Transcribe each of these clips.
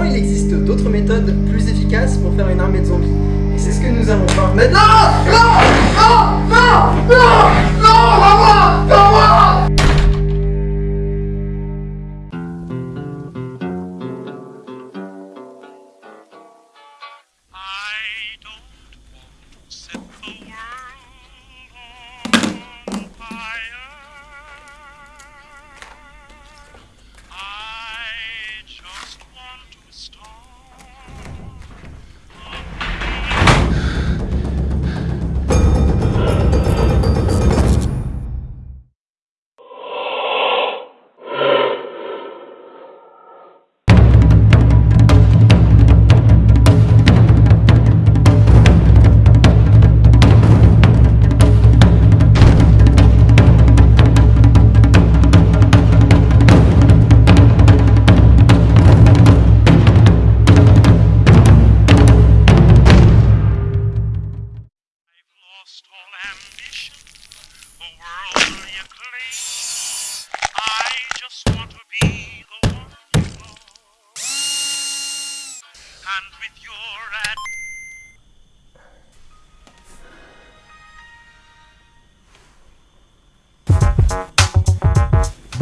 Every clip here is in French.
Il existe d'autres méthodes plus efficaces pour faire une armée de zombies. Et c'est ce que nous allons voir maintenant.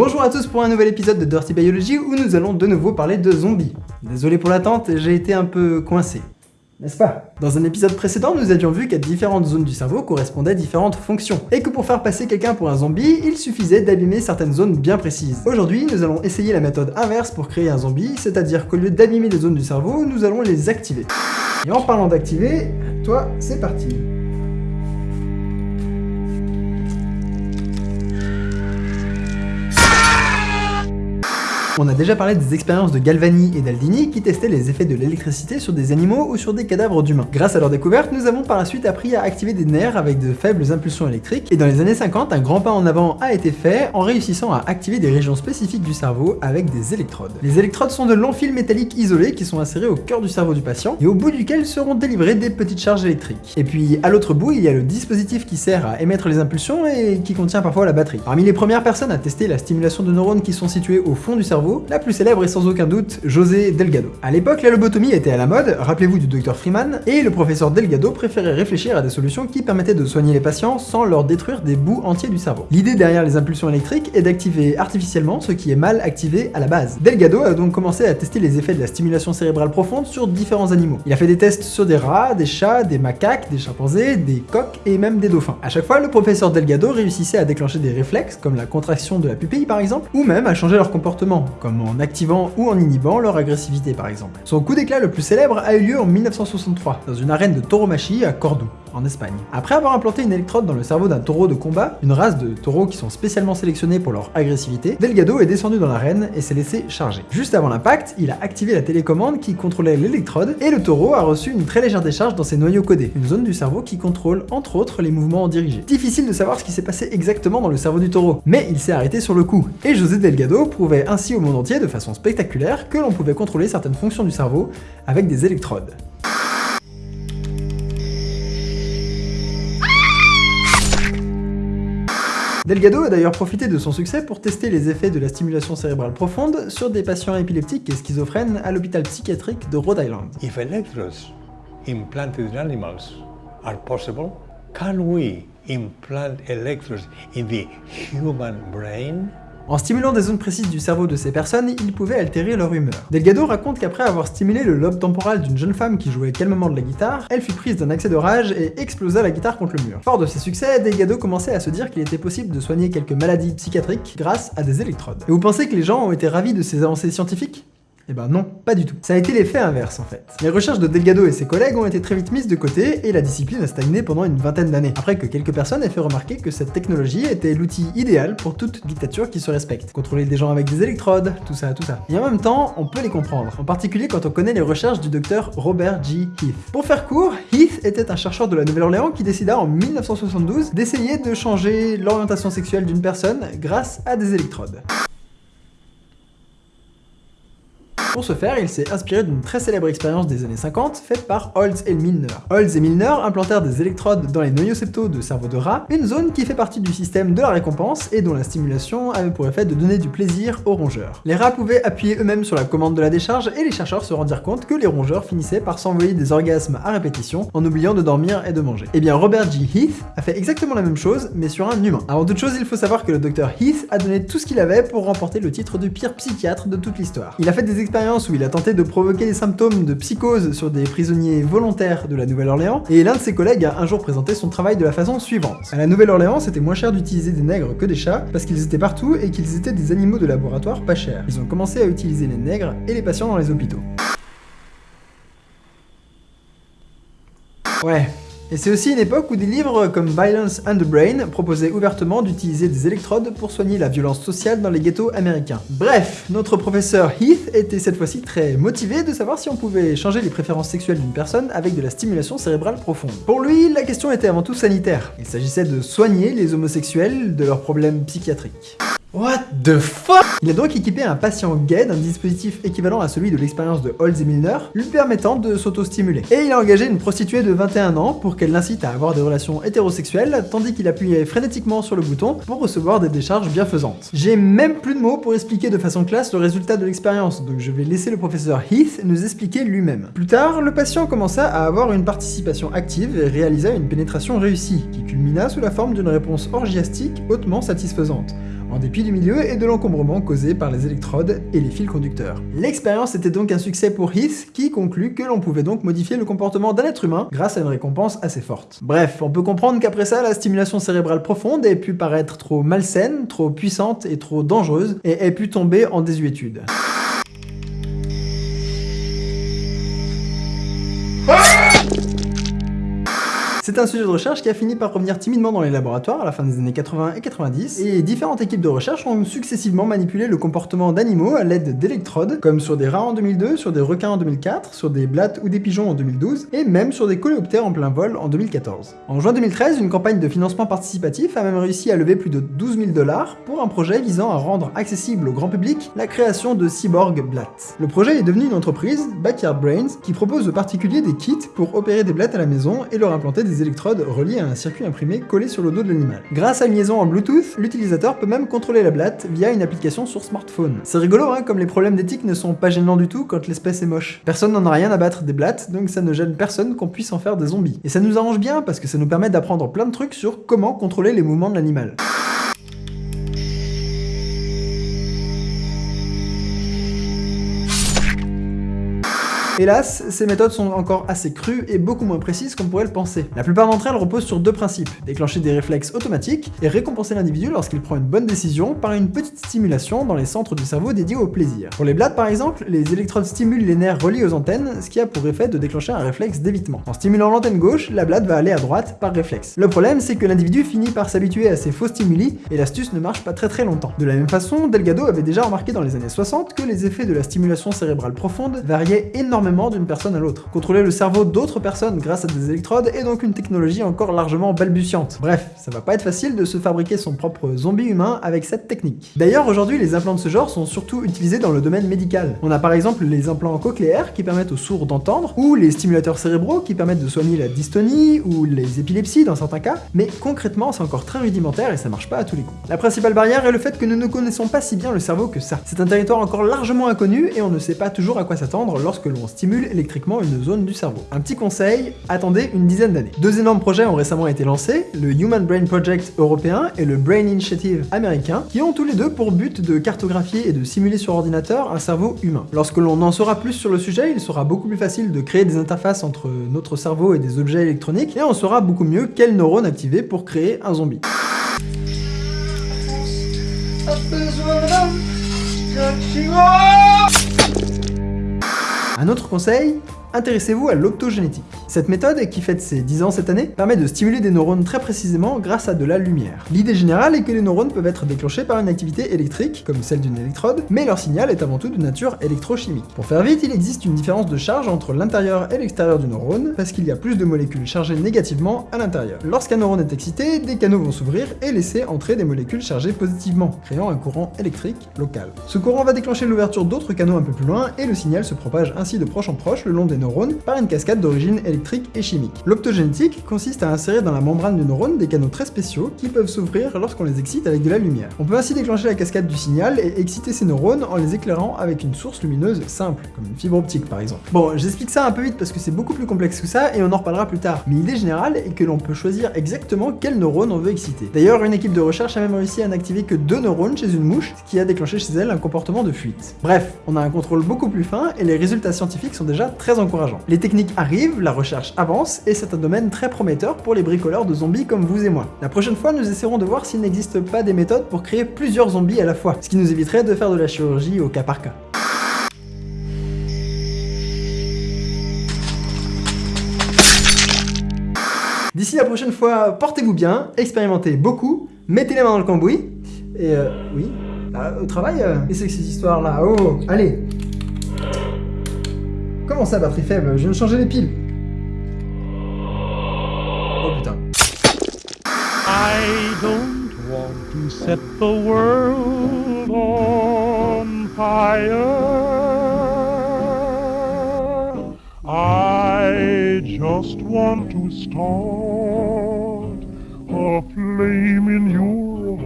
Bonjour à tous pour un nouvel épisode de Dirty Biology où nous allons de nouveau parler de zombies. Désolé pour l'attente, j'ai été un peu coincé. N'est-ce pas? Dans un épisode précédent, nous avions vu qu'à différentes zones du cerveau correspondaient différentes fonctions, et que pour faire passer quelqu'un pour un zombie, il suffisait d'abîmer certaines zones bien précises. Aujourd'hui, nous allons essayer la méthode inverse pour créer un zombie, c'est-à-dire qu'au lieu d'abîmer les zones du cerveau, nous allons les activer. Et en parlant d'activer, toi, c'est parti. On a déjà parlé des expériences de Galvani et d'Aldini qui testaient les effets de l'électricité sur des animaux ou sur des cadavres d'humains. Grâce à leur découverte, nous avons par la suite appris à activer des nerfs avec de faibles impulsions électriques, et dans les années 50, un grand pas en avant a été fait en réussissant à activer des régions spécifiques du cerveau avec des électrodes. Les électrodes sont de longs fils métalliques isolés qui sont insérés au cœur du cerveau du patient, et au bout duquel seront délivrées des petites charges électriques. Et puis à l'autre bout, il y a le dispositif qui sert à émettre les impulsions et qui contient parfois la batterie. Parmi les premières personnes à tester la stimulation de neurones qui sont situés au fond du cerveau, la plus célèbre est sans aucun doute José Delgado. À l'époque, la lobotomie était à la mode, rappelez-vous du docteur Freeman, et le professeur Delgado préférait réfléchir à des solutions qui permettaient de soigner les patients sans leur détruire des bouts entiers du cerveau. L'idée derrière les impulsions électriques est d'activer artificiellement ce qui est mal activé à la base. Delgado a donc commencé à tester les effets de la stimulation cérébrale profonde sur différents animaux. Il a fait des tests sur des rats, des chats, des macaques, des chimpanzés, des coqs et même des dauphins. À chaque fois, le professeur Delgado réussissait à déclencher des réflexes, comme la contraction de la pupille par exemple, ou même à changer leur comportement, comme en activant ou en inhibant leur agressivité par exemple. Son coup d'éclat le plus célèbre a eu lieu en 1963, dans une arène de tauromachie à Cordoue en Espagne. Après avoir implanté une électrode dans le cerveau d'un taureau de combat, une race de taureaux qui sont spécialement sélectionnés pour leur agressivité, Delgado est descendu dans l'arène et s'est laissé charger. Juste avant l'impact, il a activé la télécommande qui contrôlait l'électrode et le taureau a reçu une très légère décharge dans ses noyaux codés, une zone du cerveau qui contrôle entre autres les mouvements dirigés. Difficile de savoir ce qui s'est passé exactement dans le cerveau du taureau, mais il s'est arrêté sur le coup, et José Delgado prouvait ainsi au monde entier de façon spectaculaire que l'on pouvait contrôler certaines fonctions du cerveau avec des électrodes. Delgado a d'ailleurs profité de son succès pour tester les effets de la stimulation cérébrale profonde sur des patients épileptiques et schizophrènes à l'hôpital psychiatrique de Rhode Island. If electrodes implanted in animals are possible, can we implant electrodes in the human brain? En stimulant des zones précises du cerveau de ces personnes, il pouvait altérer leur humeur. Delgado raconte qu'après avoir stimulé le lobe temporal d'une jeune femme qui jouait calmement de la guitare, elle fut prise d'un accès de rage et explosa la guitare contre le mur. Fort de ses succès, Delgado commençait à se dire qu'il était possible de soigner quelques maladies psychiatriques grâce à des électrodes. Et vous pensez que les gens ont été ravis de ces avancées scientifiques? Eh ben non, pas du tout. Ça a été l'effet inverse en fait. Les recherches de Delgado et ses collègues ont été très vite mises de côté et la discipline a stagné pendant une vingtaine d'années, après que quelques personnes aient fait remarquer que cette technologie était l'outil idéal pour toute dictature qui se respecte. Contrôler des gens avec des électrodes, tout ça, tout ça. Et en même temps, on peut les comprendre, en particulier quand on connaît les recherches du docteur Robert G. Heath. Pour faire court, Heath était un chercheur de la Nouvelle-Orléans qui décida en 1972 d'essayer de changer l'orientation sexuelle d'une personne grâce à des électrodes. Pour ce faire, il s'est inspiré d'une très célèbre expérience des années 50 faite par Holtz et Milner. Holtz et Milner implantèrent des électrodes dans les noyaux de cerveau de rat, une zone qui fait partie du système de la récompense et dont la stimulation avait pour effet de donner du plaisir aux rongeurs. Les rats pouvaient appuyer eux-mêmes sur la commande de la décharge et les chercheurs se rendirent compte que les rongeurs finissaient par s'envoyer des orgasmes à répétition en oubliant de dormir et de manger. Et eh bien Robert G. Heath a fait exactement la même chose mais sur un humain. Avant toute chose, il faut savoir que le docteur Heath a donné tout ce qu'il avait pour remporter le titre de pire psychiatre de toute l'histoire. Il a fait des expériences où il a tenté de provoquer des symptômes de psychose sur des prisonniers volontaires de la Nouvelle-Orléans et l'un de ses collègues a un jour présenté son travail de la façon suivante. À la Nouvelle-Orléans, c'était moins cher d'utiliser des nègres que des chats parce qu'ils étaient partout et qu'ils étaient des animaux de laboratoire pas chers. Ils ont commencé à utiliser les nègres et les patients dans les hôpitaux. Ouais, et c'est aussi une époque où des livres comme Violence and the Brain proposaient ouvertement d'utiliser des électrodes pour soigner la violence sociale dans les ghettos américains. Bref, notre professeur Heath était cette fois-ci très motivé de savoir si on pouvait changer les préférences sexuelles d'une personne avec de la stimulation cérébrale profonde. Pour lui, la question était avant tout sanitaire. Il s'agissait de soigner les homosexuels de leurs problèmes psychiatriques. What the fuck? Il a donc équipé un patient gay d'un dispositif équivalent à celui de l'expérience de Holtz et Milner, lui permettant de s'auto-stimuler. Et il a engagé une prostituée de 21 ans pour qu'elle l'incite à avoir des relations hétérosexuelles, tandis qu'il appuyait frénétiquement sur le bouton pour recevoir des décharges bienfaisantes. J'ai même plus de mots pour expliquer de façon classe le résultat de l'expérience, donc je vais laisser le professeur Heath nous expliquer lui-même. Plus tard, le patient commença à avoir une participation active et réalisa une pénétration réussie, qui culmina sous la forme d'une réponse orgiastique hautement satisfaisante en dépit du milieu et de l'encombrement causé par les électrodes et les fils conducteurs. L'expérience était donc un succès pour Heath, qui conclut que l'on pouvait donc modifier le comportement d'un être humain grâce à une récompense assez forte. Bref, on peut comprendre qu'après ça, la stimulation cérébrale profonde ait pu paraître trop malsaine, trop puissante et trop dangereuse, et ait pu tomber en désuétude. C'est un sujet de recherche qui a fini par revenir timidement dans les laboratoires à la fin des années 80 et 90, et différentes équipes de recherche ont successivement manipulé le comportement d'animaux à l'aide d'électrodes, comme sur des rats en 2002, sur des requins en 2004, sur des blattes ou des pigeons en 2012, et même sur des coléoptères en plein vol en 2014. En juin 2013, une campagne de financement participatif a même réussi à lever plus de 12 000 dollars pour un projet visant à rendre accessible au grand public la création de Cyborg Blatt. Le projet est devenu une entreprise, Backyard Brains, qui propose aux particuliers des kits pour opérer des blattes à la maison et leur implanter des électrodes reliées à un circuit imprimé collé sur le dos de l'animal. Grâce à une liaison en Bluetooth, l'utilisateur peut même contrôler la blatte via une application sur smartphone. C'est rigolo, hein, comme les problèmes d'éthique ne sont pas gênants du tout quand l'espèce est moche. Personne n'en a rien à battre des blattes, donc ça ne gêne personne qu'on puisse en faire des zombies. Et ça nous arrange bien parce que ça nous permet d'apprendre plein de trucs sur comment contrôler les mouvements de l'animal. Hélas, ces méthodes sont encore assez crues et beaucoup moins précises qu'on pourrait le penser. La plupart d'entre elles reposent sur deux principes, déclencher des réflexes automatiques et récompenser l'individu lorsqu'il prend une bonne décision par une petite stimulation dans les centres du cerveau dédiés au plaisir. Pour les blattes par exemple, les électrodes stimulent les nerfs reliés aux antennes, ce qui a pour effet de déclencher un réflexe d'évitement. En stimulant l'antenne gauche, la blatte va aller à droite par réflexe. Le problème, c'est que l'individu finit par s'habituer à ces faux stimuli et l'astuce ne marche pas très très longtemps. De la même façon, Delgado avait déjà remarqué dans les années 60 que les effets de la stimulation cérébrale profonde variaient énormément d'une personne à l'autre. Contrôler le cerveau d'autres personnes grâce à des électrodes est donc une technologie encore largement balbutiante. Bref, ça va pas être facile de se fabriquer son propre zombie humain avec cette technique. D'ailleurs, aujourd'hui, les implants de ce genre sont surtout utilisés dans le domaine médical. On a par exemple les implants cochléaires qui permettent aux sourds d'entendre, ou les stimulateurs cérébraux qui permettent de soigner la dystonie ou les épilepsies dans certains cas, mais concrètement, c'est encore très rudimentaire et ça marche pas à tous les coups. La principale barrière est le fait que nous ne connaissons pas si bien le cerveau que ça. C'est un territoire encore largement inconnu et on ne sait pas toujours à quoi s'attendre lorsque l'on stimule électriquement une zone du cerveau. Un petit conseil, attendez une dizaine d'années. Deux énormes projets ont récemment été lancés, le Human Brain Project européen et le Brain Initiative américain, qui ont tous les deux pour but de cartographier et de simuler sur ordinateur un cerveau humain. Lorsque l'on en saura plus sur le sujet, il sera beaucoup plus facile de créer des interfaces entre notre cerveau et des objets électroniques, et on saura beaucoup mieux quels neurones activer pour créer un zombie. Un autre conseil, Intéressez-vous à l'optogénétique. Cette méthode, qui fête ses 10 ans cette année, permet de stimuler des neurones très précisément grâce à de la lumière. L'idée générale est que les neurones peuvent être déclenchés par une activité électrique, comme celle d'une électrode, mais leur signal est avant tout de nature électrochimique. Pour faire vite, il existe une différence de charge entre l'intérieur et l'extérieur du neurone, parce qu'il y a plus de molécules chargées négativement à l'intérieur. Lorsqu'un neurone est excité, des canaux vont s'ouvrir et laisser entrer des molécules chargées positivement, créant un courant électrique local. Ce courant va déclencher l'ouverture d'autres canaux un peu plus loin, et le signal se propage ainsi de proche en proche le long des neurones par une cascade d'origine électrique et chimique. L'optogénétique consiste à insérer dans la membrane du neurone des canaux très spéciaux qui peuvent s'ouvrir lorsqu'on les excite avec de la lumière. On peut ainsi déclencher la cascade du signal et exciter ces neurones en les éclairant avec une source lumineuse simple, comme une fibre optique par exemple. Bon, j'explique ça un peu vite parce que c'est beaucoup plus complexe que ça et on en reparlera plus tard, mais l'idée générale est que l'on peut choisir exactement quel neurone on veut exciter. D'ailleurs, une équipe de recherche a même réussi à n'activer que deux neurones chez une mouche, ce qui a déclenché chez elle un comportement de fuite. Bref, on a un contrôle beaucoup plus fin et les résultats scientifiques sont déjà très encourageants. Les techniques arrivent, la recherche avance et c'est un domaine très prometteur pour les bricoleurs de zombies comme vous et moi. La prochaine fois, nous essaierons de voir s'il n'existe pas des méthodes pour créer plusieurs zombies à la fois, ce qui nous éviterait de faire de la chirurgie au cas par cas. D'ici la prochaine fois, portez-vous bien, expérimentez beaucoup, mettez les mains dans le cambouis, et euh, oui, bah, au travail, euh, que c'est ces histoires-là Oh, allez Comment ça, batterie faible Je viens de changer les piles Oh putain. I don't want to set the world on fire. I just want to start a flame in your